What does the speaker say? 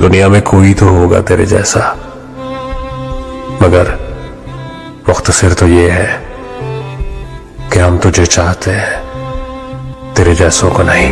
दुनिया में कोई तो होगा तेरे जैसा। मगर मुख्तसर तो ये है कि हम तुझे चाहते हैं, तेरे जैसों को नहीं।